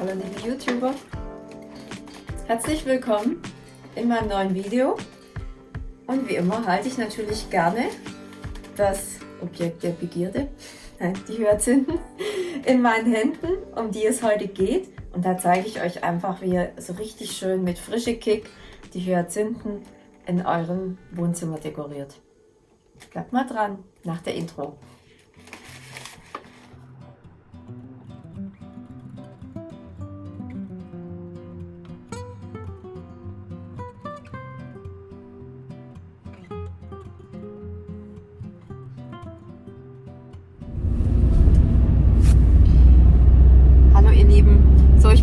Hallo liebe YouTuber, herzlich willkommen in meinem neuen Video und wie immer halte ich natürlich gerne das Objekt der Begierde, die Hyazinthen, in meinen Händen, um die es heute geht und da zeige ich euch einfach, wie ihr so richtig schön mit frische Kick die Hyazinthen in eurem Wohnzimmer dekoriert. Bleibt mal dran nach der Intro.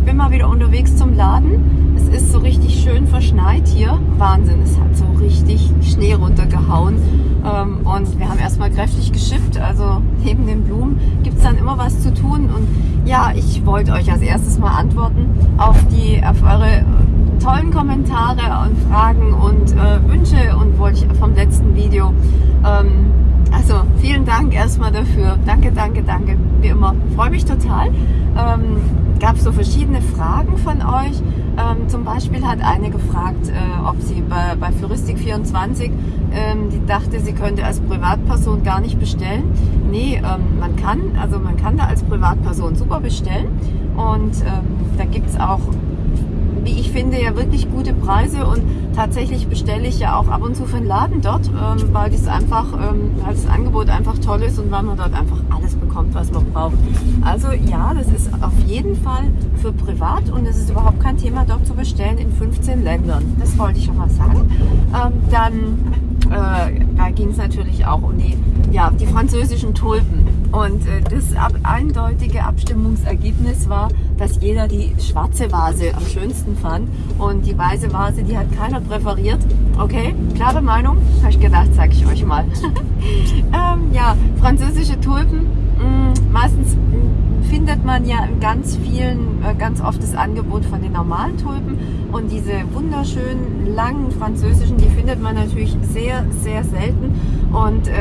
Bin mal wieder unterwegs zum Laden. Es ist so richtig schön verschneit hier. Wahnsinn, es hat so richtig Schnee runtergehauen. Ähm, und wir haben erstmal kräftig geschippt. Also neben den Blumen gibt es dann immer was zu tun. Und ja, ich wollte euch als erstes mal antworten auf, die, auf eure tollen Kommentare und Fragen und äh, Wünsche und wollte ich vom letzten Video. Ähm, also vielen Dank erstmal dafür. Danke, danke, danke. Wie immer. Freue mich total. Ähm, gab so verschiedene Fragen von euch. Ähm, zum Beispiel hat eine gefragt, äh, ob sie bei, bei Floristik24, ähm, die dachte, sie könnte als Privatperson gar nicht bestellen. Nee, ähm, man kann, also man kann da als Privatperson super bestellen und ähm, da gibt es auch wie ich finde, ja wirklich gute Preise und tatsächlich bestelle ich ja auch ab und zu für den Laden dort, ähm, weil das einfach, ähm, weil das Angebot einfach toll ist und weil man dort einfach alles bekommt, was man braucht. Also ja, das ist auf jeden Fall für privat und es ist überhaupt kein Thema dort zu bestellen in 15 Ländern. Das wollte ich schon mal sagen. Dann äh, ging es natürlich auch um die, ja, die französischen Tulpen. Und äh, das ab, eindeutige Abstimmungsergebnis war, dass jeder die schwarze Vase am schönsten fand. Und die weiße Vase, die hat keiner präferiert. Okay, klare Meinung? Habe ich gedacht, sage ich euch mal. ähm, ja, französische Tulpen, mh, mm, meistens mh, mm, findet man ja in ganz vielen, äh, ganz oft das Angebot von den normalen Tulpen. Und diese wunderschönen, langen französischen, die findet man natürlich sehr, sehr selten. Und äh,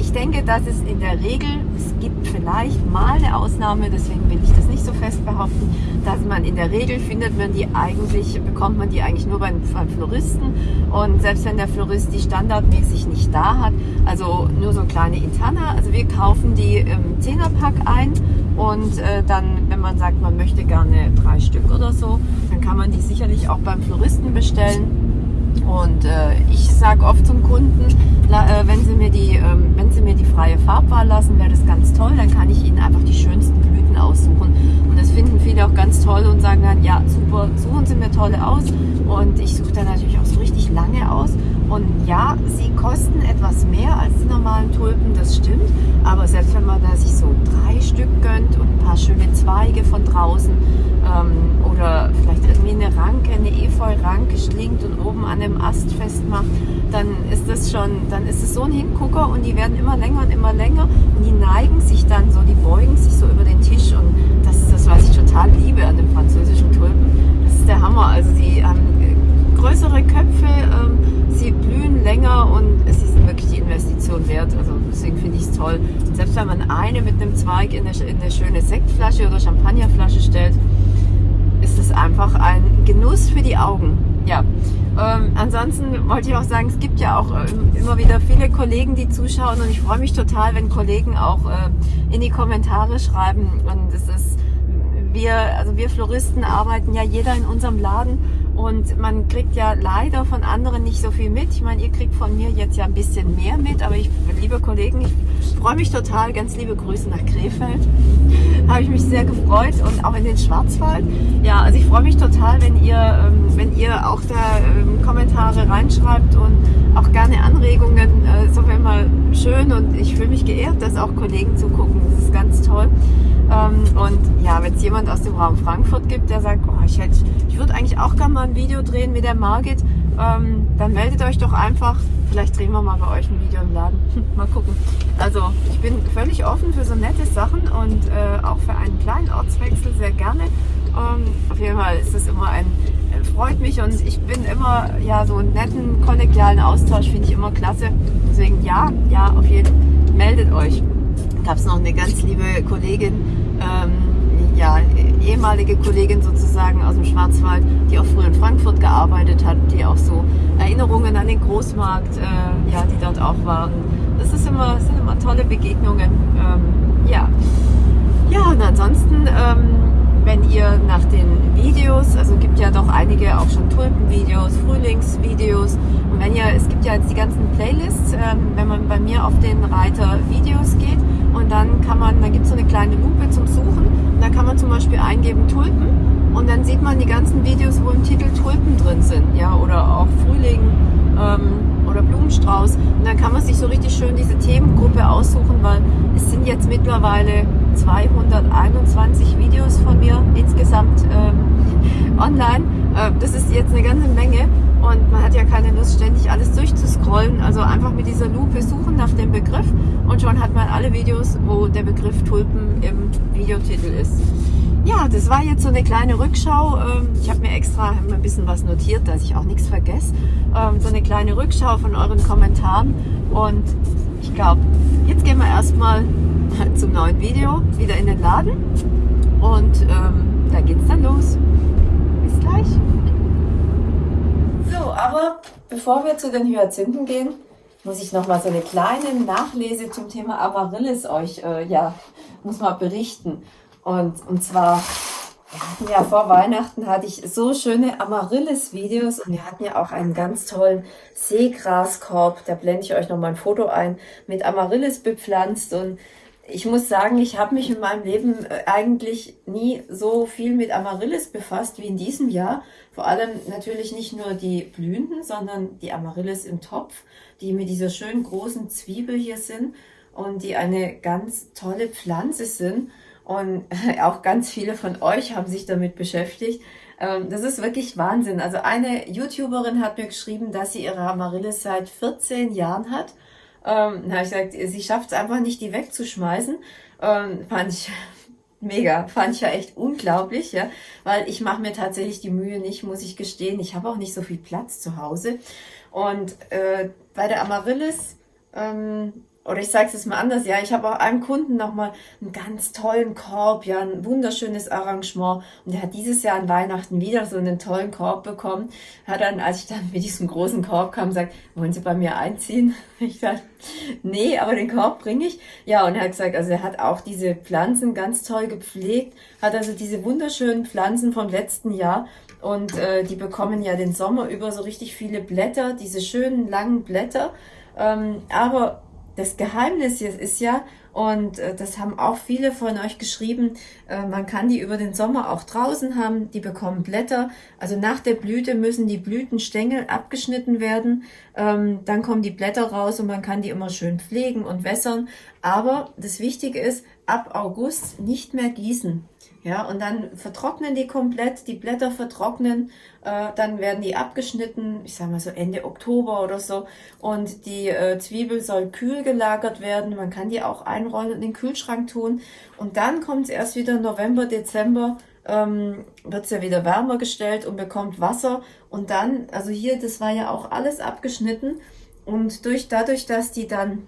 ich denke, dass es in der Regel, es gibt vielleicht mal eine Ausnahme, deswegen will ich das nicht so fest behaupten, dass man in der Regel findet man die eigentlich, bekommt man die eigentlich nur beim, beim Floristen und selbst wenn der Florist die standardmäßig nicht da hat, also nur so kleine Interna, also wir kaufen die im Zehnerpack ein und äh, dann, wenn man sagt, man möchte gerne drei Stück oder so, dann kann man die sicherlich auch beim Floristen bestellen und äh, ich sage oft zum Kunden, äh, wenn, sie mir die, ähm, wenn sie mir die freie Farbwahl lassen, wäre das ganz toll. Dann kann ich ihnen einfach die schönsten Blüten aussuchen. Und das finden viele auch ganz toll und sagen dann, ja super, suchen Sie mir tolle aus. Und ich suche dann natürlich auch so richtig lange aus. Und ja, sie kosten etwas mehr als die normalen Tulpen, das stimmt. Aber selbst wenn man da sich so drei Stück gönnt und ein paar schöne Zweige von draußen ähm, oder vielleicht irgendwie eine Ranke, eine Efeu-Ranke schlingt und oben an dem Ast festmacht, dann ist das schon, dann ist es so ein Hingucker und die werden immer länger und immer länger und die neigen sich dann so, die beugen sich so über den Tisch und das ist das, was ich total liebe an den französischen Tulpen. Das ist der Hammer. Also sie haben größere Köpfe, ähm, sie blühen länger und es ist wirklich die Investition wert. Also deswegen finde ich es toll. Selbst wenn man eine mit einem Zweig in eine, in eine schöne Sektflasche oder Champagnerflasche stellt, ist es einfach ein Genuss für die Augen. Ja, ähm, ansonsten wollte ich auch sagen, es gibt ja auch ähm, immer wieder viele Kollegen, die zuschauen und ich freue mich total, wenn Kollegen auch äh, in die Kommentare schreiben und es ist, wir, also wir Floristen arbeiten ja jeder in unserem Laden und man kriegt ja leider von anderen nicht so viel mit. Ich meine, ihr kriegt von mir jetzt ja ein bisschen mehr mit, aber ich, liebe Kollegen, ich freue mich total. Ganz liebe Grüße nach Krefeld. Habe ich mich sehr gefreut und auch in den Schwarzwald. Ja, also ich freue mich total, wenn ihr, ähm, wenn ihr auch da ähm, Kommentare reinschreibt und auch gerne Anregungen. Äh, ist auf Fall schön und ich fühle mich geehrt, dass auch Kollegen zugucken. Das ist ganz toll. Ähm, und ja, wenn es jemand aus dem Raum Frankfurt gibt, der sagt, oh, ich, hätte, würde eigentlich auch gerne mal ein Video drehen mit der Margit, ähm, dann meldet euch doch einfach. Vielleicht drehen wir mal bei euch ein Video im Laden. mal gucken. Also ich bin völlig offen für so nette Sachen und äh, auch für einen kleinen Ortswechsel sehr gerne. Ähm, auf jeden Fall ist es immer ein, äh, freut mich und ich bin immer, ja, so einen netten kollegialen Austausch finde ich immer klasse. Deswegen ja, ja, auf jeden Fall meldet euch. gab es noch eine ganz liebe Kollegin, ähm, ja, ehemalige Kollegin sozusagen aus dem Schwarzwald, die auch früher in Frankfurt gearbeitet hat, die auch so Erinnerungen an den Großmarkt, äh, ja, die dort auch waren. Das ist immer, das sind immer tolle Begegnungen. Ähm, ja. ja, und ansonsten, ähm, wenn ihr nach den Videos, also gibt ja doch einige auch schon Tulpenvideos, Frühlingsvideos. Und wenn ihr, es gibt ja jetzt die ganzen Playlists, ähm, wenn man bei mir auf den Reiter Videos geht und dann kann man, da gibt es so eine kleine Lupe zum Suchen. Und da kann man zum Beispiel eingeben Tulpen und dann sieht man die ganzen Videos, wo im Titel Tulpen drin sind, ja, oder auch Frühling ähm, oder Blumenstrauß. Und dann kann man sich so richtig schön diese Themengruppe aussuchen, weil es sind jetzt mittlerweile 221 Videos von mir insgesamt ähm, online. Äh, das ist jetzt eine ganze Menge und man hat ja keine Lust, ständig alles durchzuscrollen. Also einfach mit dieser Lupe suchen nach dem Begriff und schon hat man alle Videos, wo der Begriff Tulpen im Videotitel ist. Ja, das war jetzt so eine kleine Rückschau. Ähm, ich habe mir extra ein bisschen was notiert, dass ich auch nichts vergesse. Ähm, so eine kleine Rückschau von euren Kommentaren und ich glaube, jetzt gehen wir erstmal zum neuen Video wieder in den Laden und ähm, da geht's dann los. Bis gleich. So, aber bevor wir zu den Hyazinthen gehen, muss ich noch mal so eine kleine Nachlese zum Thema Amaryllis euch, äh, ja, muss mal berichten. Und, und zwar, wir hatten ja vor Weihnachten hatte ich so schöne Amaryllis-Videos und wir hatten ja auch einen ganz tollen Seegraskorb, da blende ich euch noch mal ein Foto ein, mit Amaryllis bepflanzt und ich muss sagen, ich habe mich in meinem Leben äh, eigentlich nie so viel mit Amaryllis befasst wie in diesem Jahr. Vor allem natürlich nicht nur die Blühenden, sondern die Amaryllis im Topf, die mit dieser schönen großen Zwiebel hier sind und die eine ganz tolle Pflanze sind. Und auch ganz viele von euch haben sich damit beschäftigt. Ähm, das ist wirklich Wahnsinn. Also eine YouTuberin hat mir geschrieben, dass sie ihre Amaryllis seit 14 Jahren hat ähm, da habe ich gesagt, sie schafft es einfach nicht, die wegzuschmeißen. Ähm, fand ich mega, fand ich ja echt unglaublich, ja, weil ich mache mir tatsächlich die Mühe nicht, muss ich gestehen. Ich habe auch nicht so viel Platz zu Hause. Und äh, bei der Amaryllis ähm, oder ich sage es jetzt mal anders, ja, ich habe auch einem Kunden nochmal einen ganz tollen Korb, ja, ein wunderschönes Arrangement und der hat dieses Jahr an Weihnachten wieder so einen tollen Korb bekommen. Hat dann, als ich dann mit diesem großen Korb kam, gesagt, wollen Sie bei mir einziehen? Ich dachte, nee, aber den Korb bringe ich. Ja, und er hat gesagt, also er hat auch diese Pflanzen ganz toll gepflegt, hat also diese wunderschönen Pflanzen vom letzten Jahr und äh, die bekommen ja den Sommer über so richtig viele Blätter, diese schönen langen Blätter, ähm, aber das Geheimnis ist ja, und äh, das haben auch viele von euch geschrieben, äh, man kann die über den Sommer auch draußen haben, die bekommen Blätter. Also nach der Blüte müssen die Blütenstängel abgeschnitten werden, ähm, dann kommen die Blätter raus und man kann die immer schön pflegen und wässern. Aber das Wichtige ist, ab August nicht mehr gießen. Ja, und dann vertrocknen die komplett, die Blätter vertrocknen, äh, dann werden die abgeschnitten, ich sage mal so Ende Oktober oder so. Und die äh, Zwiebel soll kühl gelagert werden. Man kann die auch einrollen und in den Kühlschrank tun. Und dann kommt es erst wieder November, Dezember, ähm, wird es ja wieder wärmer gestellt und bekommt Wasser. Und dann, also hier, das war ja auch alles abgeschnitten. Und durch, dadurch, dass die dann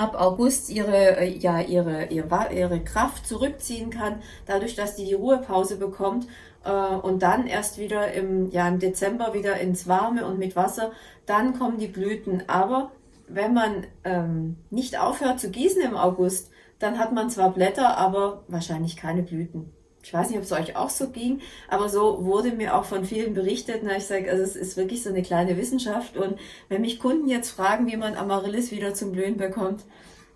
ab August ihre, äh, ja, ihre, ihre, ihre Kraft zurückziehen kann, dadurch, dass die die Ruhepause bekommt äh, und dann erst wieder im, ja, im Dezember wieder ins Warme und mit Wasser, dann kommen die Blüten. Aber wenn man ähm, nicht aufhört zu gießen im August, dann hat man zwar Blätter, aber wahrscheinlich keine Blüten ich weiß nicht, ob es euch auch so ging, aber so wurde mir auch von vielen berichtet. Na, ich sage, also es ist wirklich so eine kleine Wissenschaft. Und wenn mich Kunden jetzt fragen, wie man Amaryllis wieder zum Blühen bekommt,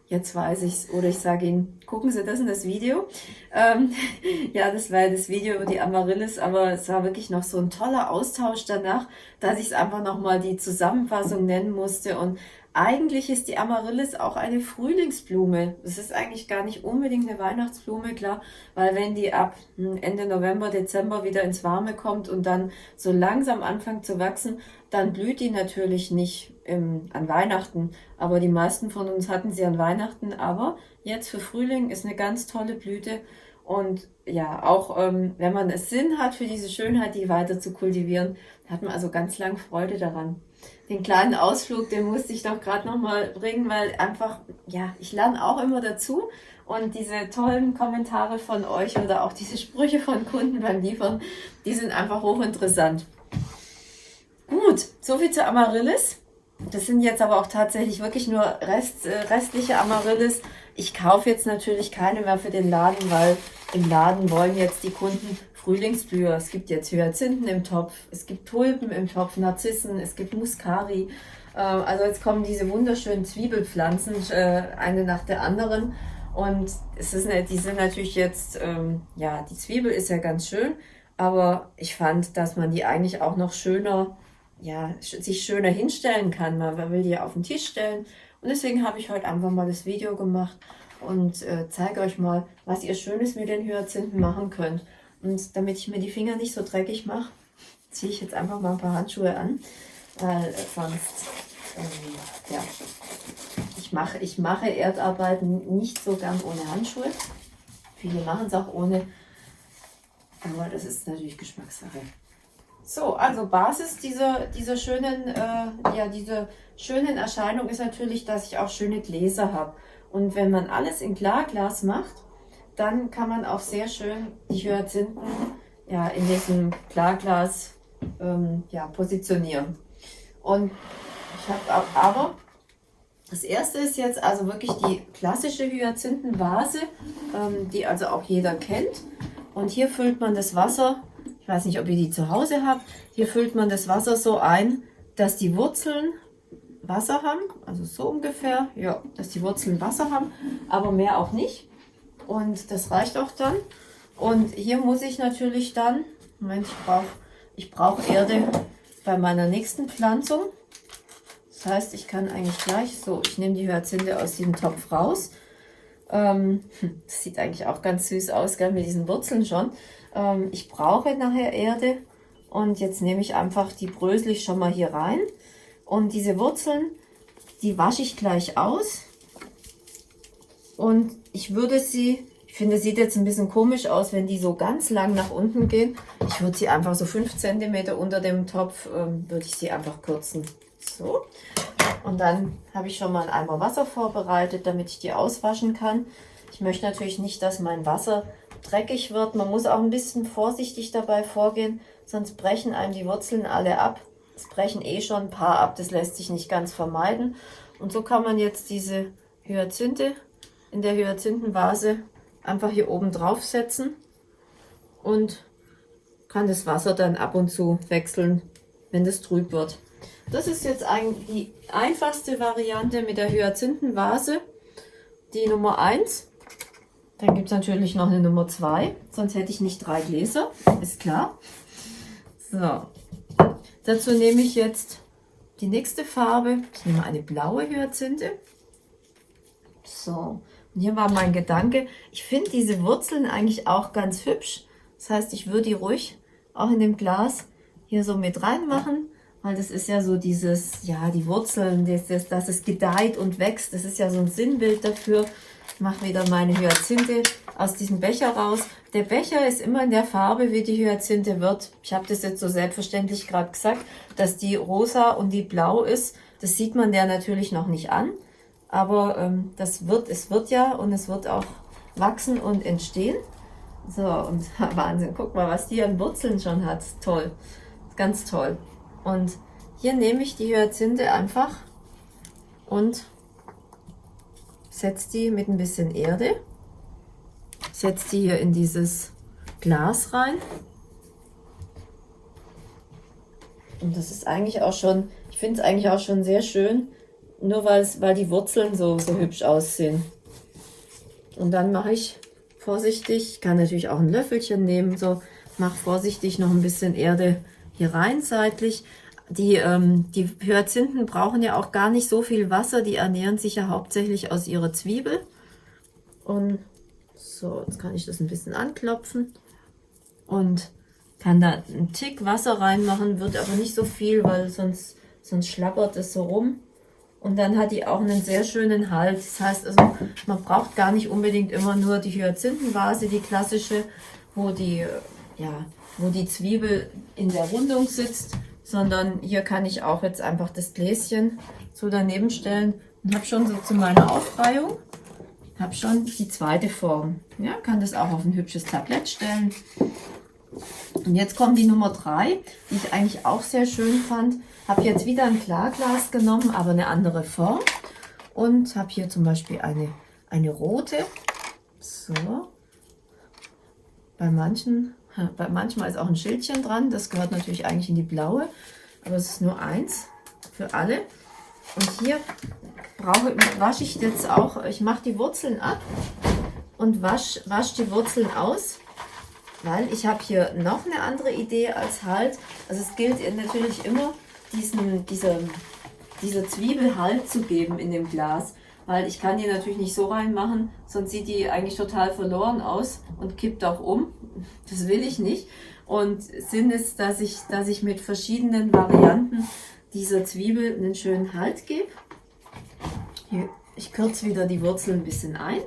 jetzt weiß ich's. Oder ich sage ihnen, gucken Sie das in das Video. Ähm, ja, das war das Video über die Amaryllis, aber es war wirklich noch so ein toller Austausch danach, dass ich es einfach nochmal die Zusammenfassung nennen musste. Und eigentlich ist die Amaryllis auch eine Frühlingsblume. Es ist eigentlich gar nicht unbedingt eine Weihnachtsblume, klar, weil wenn die ab hm, Ende November, Dezember wieder ins Warme kommt und dann so langsam anfängt zu wachsen, dann blüht die natürlich nicht im, an Weihnachten. Aber die meisten von uns hatten sie an Weihnachten. Aber jetzt für Frühling ist eine ganz tolle Blüte. Und ja, auch ähm, wenn man es Sinn hat, für diese Schönheit, die weiter zu kultivieren, hat man also ganz lang Freude daran. Den kleinen Ausflug, den musste ich doch gerade nochmal bringen, weil einfach, ja, ich lerne auch immer dazu. Und diese tollen Kommentare von euch oder auch diese Sprüche von Kunden beim Liefern, die sind einfach hochinteressant. Gut, soviel zu Amaryllis. Das sind jetzt aber auch tatsächlich wirklich nur Rest, äh, restliche Amaryllis. Ich kaufe jetzt natürlich keine mehr für den Laden, weil im Laden wollen jetzt die Kunden Frühlingsblüher. Es gibt jetzt Hyazinthen im Topf, es gibt Tulpen im Topf, Narzissen, es gibt Muscari. Äh, also jetzt kommen diese wunderschönen Zwiebelpflanzen, äh, eine nach der anderen. Und es ist, die sind natürlich jetzt, ähm, ja, die Zwiebel ist ja ganz schön, aber ich fand, dass man die eigentlich auch noch schöner, ja, sich schöner hinstellen kann. Man will die ja auf den Tisch stellen. Und deswegen habe ich heute einfach mal das Video gemacht und äh, zeige euch mal, was ihr Schönes mit den Hyazinthen machen könnt. Und damit ich mir die Finger nicht so dreckig mache, ziehe ich jetzt einfach mal ein paar Handschuhe an, weil sonst, ähm, ja, ich mache, ich mache Erdarbeiten nicht so gern ohne Handschuhe. Viele machen es auch ohne, aber das ist natürlich Geschmackssache. So, also Basis dieser, dieser schönen, äh, ja, diese schönen Erscheinung ist natürlich, dass ich auch schöne Gläser habe. Und wenn man alles in Klarglas macht, dann kann man auch sehr schön die Hyazinthen ja, in diesem Klarglas ähm, ja, positionieren. Und ich habe aber das erste ist jetzt also wirklich die klassische Hyazinthenvase, ähm, die also auch jeder kennt. Und hier füllt man das Wasser, ich weiß nicht, ob ihr die zu Hause habt, hier füllt man das Wasser so ein, dass die Wurzeln Wasser haben, also so ungefähr, ja, dass die Wurzeln Wasser haben, aber mehr auch nicht. Und das reicht auch dann. Und hier muss ich natürlich dann, Moment, ich brauche ich brauch Erde bei meiner nächsten Pflanzung. Das heißt, ich kann eigentlich gleich, so, ich nehme die Hyazinthe aus diesem Topf raus. Ähm, das sieht eigentlich auch ganz süß aus, gell, mit diesen Wurzeln schon. Ähm, ich brauche nachher Erde und jetzt nehme ich einfach die Brösel schon mal hier rein. Und diese Wurzeln, die wasche ich gleich aus. Und ich würde sie, ich finde, sieht jetzt ein bisschen komisch aus, wenn die so ganz lang nach unten gehen. Ich würde sie einfach so 5 cm unter dem Topf, ähm, würde ich sie einfach kürzen. So. Und dann habe ich schon mal einen Eimer Wasser vorbereitet, damit ich die auswaschen kann. Ich möchte natürlich nicht, dass mein Wasser dreckig wird. Man muss auch ein bisschen vorsichtig dabei vorgehen, sonst brechen einem die Wurzeln alle ab. Es brechen eh schon ein paar ab, das lässt sich nicht ganz vermeiden. Und so kann man jetzt diese Hyazinthe in der Hyazinthenvase einfach hier oben drauf setzen und kann das Wasser dann ab und zu wechseln, wenn das trüb wird. Das ist jetzt eigentlich die einfachste Variante mit der Hyazinthenvase, die Nummer 1. Dann gibt es natürlich noch eine Nummer 2, sonst hätte ich nicht drei Gläser, ist klar. So, Dazu nehme ich jetzt die nächste Farbe. Ich nehme eine blaue Hyazinthe. So, hier war mein Gedanke. Ich finde diese Wurzeln eigentlich auch ganz hübsch. Das heißt, ich würde die ruhig auch in dem Glas hier so mit reinmachen, weil das ist ja so dieses, ja, die Wurzeln, das, das, dass es gedeiht und wächst. Das ist ja so ein Sinnbild dafür. Ich mache wieder meine Hyazinthe aus diesem Becher raus. Der Becher ist immer in der Farbe, wie die Hyazinthe wird. Ich habe das jetzt so selbstverständlich gerade gesagt, dass die rosa und die blau ist. Das sieht man der natürlich noch nicht an. Aber ähm, das wird, es wird ja und es wird auch wachsen und entstehen. So, und Wahnsinn, guck mal, was die an Wurzeln schon hat. Toll, ganz toll. Und hier nehme ich die Hyazinthe einfach und setze die mit ein bisschen Erde setze die hier in dieses Glas rein. Und das ist eigentlich auch schon, ich finde es eigentlich auch schon sehr schön, nur weil die Wurzeln so, so hübsch aussehen. Und dann mache ich vorsichtig, ich kann natürlich auch ein Löffelchen nehmen, so mache vorsichtig noch ein bisschen Erde hier rein seitlich. Die, ähm, die Hyazinthen brauchen ja auch gar nicht so viel Wasser, die ernähren sich ja hauptsächlich aus ihrer Zwiebel. Und so, jetzt kann ich das ein bisschen anklopfen und kann da einen Tick Wasser reinmachen, wird aber nicht so viel, weil sonst, sonst schlappert es so rum. Und dann hat die auch einen sehr schönen Halt. Das heißt also, man braucht gar nicht unbedingt immer nur die Hyazinthenvase, die klassische, wo die, ja, wo die Zwiebel in der Rundung sitzt. sondern hier kann ich auch jetzt einfach das Gläschen so daneben stellen und habe schon so zu meiner Aufreihung, habe schon die zweite Form. Ja, kann das auch auf ein hübsches Tablett stellen. Und jetzt kommt die Nummer 3, die ich eigentlich auch sehr schön fand. Habe jetzt wieder ein Klarglas genommen, aber eine andere Form. Und habe hier zum Beispiel eine, eine rote. So. Bei manchen, bei manchmal ist auch ein Schildchen dran. Das gehört natürlich eigentlich in die blaue. Aber es ist nur eins für alle. Und hier brauche, wasche ich jetzt auch, ich mache die Wurzeln ab und wasche wasch die Wurzeln aus weil ich habe hier noch eine andere Idee als Halt. Also es gilt natürlich immer, diesen, dieser, dieser Zwiebel Halt zu geben in dem Glas. Weil ich kann die natürlich nicht so reinmachen, sonst sieht die eigentlich total verloren aus und kippt auch um. Das will ich nicht. Und Sinn ist, dass ich, dass ich mit verschiedenen Varianten dieser Zwiebel einen schönen Halt gebe. Ich kürze wieder die Wurzel ein bisschen ein.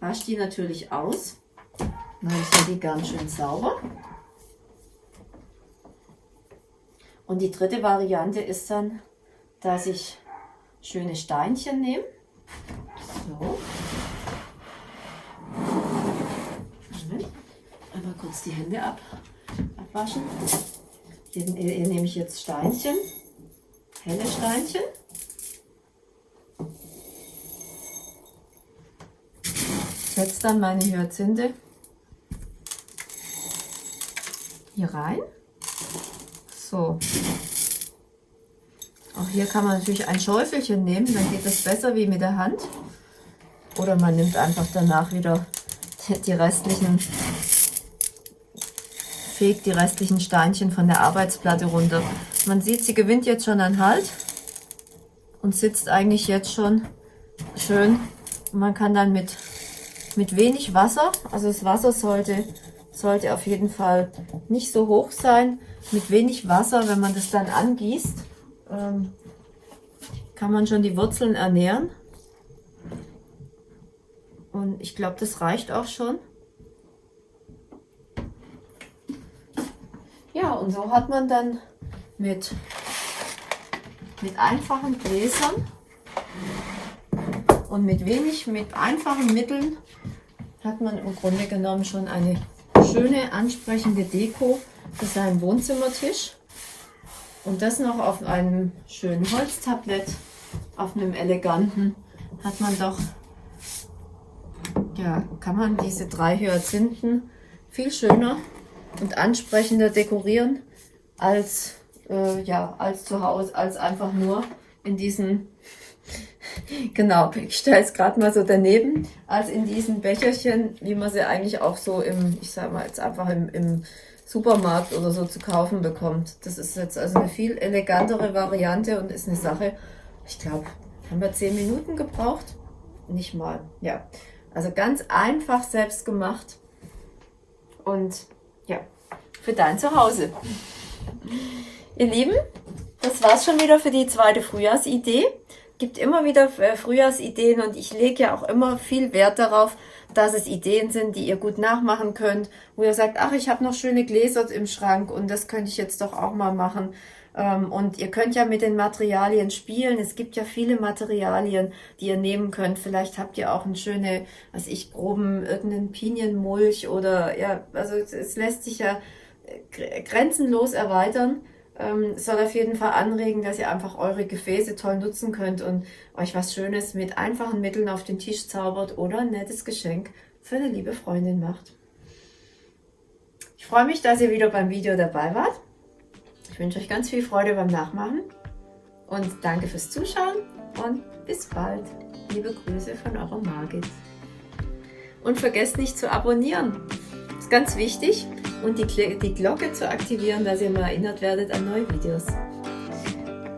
Wasche die natürlich aus. Dann sind die ganz schön sauber. Und die dritte Variante ist dann, dass ich schöne Steinchen nehme. So. Einmal kurz die Hände ab, abwaschen. Hier, hier nehme ich jetzt Steinchen, helle Steinchen. Setze dann meine Hyazinthe hier rein. So. Auch hier kann man natürlich ein Schäufelchen nehmen, dann geht es besser wie mit der Hand. Oder man nimmt einfach danach wieder die restlichen, fegt die restlichen Steinchen von der Arbeitsplatte runter. Man sieht, sie gewinnt jetzt schon an Halt und sitzt eigentlich jetzt schon schön. Man kann dann mit, mit wenig Wasser, also das Wasser sollte sollte auf jeden Fall nicht so hoch sein. Mit wenig Wasser, wenn man das dann angießt, ähm, kann man schon die Wurzeln ernähren. Und ich glaube, das reicht auch schon. Ja, und so hat man dann mit, mit einfachen Gläsern und mit wenig, mit einfachen Mitteln hat man im Grunde genommen schon eine schöne, ansprechende Deko für seinen Wohnzimmertisch. Und das noch auf einem schönen Holztablett, auf einem eleganten, hat man doch, ja, kann man diese drei Hyazinthen viel schöner und ansprechender dekorieren als, äh, ja, als zu Hause, als einfach nur in diesen genau, ich stelle es gerade mal so daneben, als in diesen Becherchen, wie man sie eigentlich auch so im, ich sag mal jetzt einfach im, im Supermarkt oder so zu kaufen bekommt. Das ist jetzt also eine viel elegantere Variante und ist eine Sache, ich glaube, haben wir zehn Minuten gebraucht? Nicht mal, ja. Also ganz einfach selbst gemacht und ja, für dein Zuhause. Ihr Lieben, das war's schon wieder für die zweite Frühjahrsidee gibt immer wieder äh, Frühjahrsideen und ich lege ja auch immer viel Wert darauf, dass es Ideen sind, die ihr gut nachmachen könnt, wo ihr sagt, ach, ich habe noch schöne Gläser im Schrank und das könnte ich jetzt doch auch mal machen. Ähm, und ihr könnt ja mit den Materialien spielen. Es gibt ja viele Materialien, die ihr nehmen könnt. Vielleicht habt ihr auch eine schöne, was ich, groben, irgendeinen Pinienmulch oder ja, also es lässt sich ja grenzenlos erweitern ähm, soll auf jeden Fall anregen, dass ihr einfach eure Gefäße toll nutzen könnt und euch was Schönes mit einfachen Mitteln auf den Tisch zaubert oder ein nettes Geschenk für eine liebe Freundin macht. Ich freue mich, dass ihr wieder beim Video dabei wart. Ich wünsche euch ganz viel Freude beim Nachmachen und danke fürs Zuschauen und bis bald. Liebe Grüße von eurer Margit. Und vergesst nicht zu abonnieren. Das ist ganz wichtig und die, die Glocke zu aktivieren, dass ihr mal erinnert werdet an neue Videos.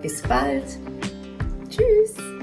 Bis bald. Tschüss.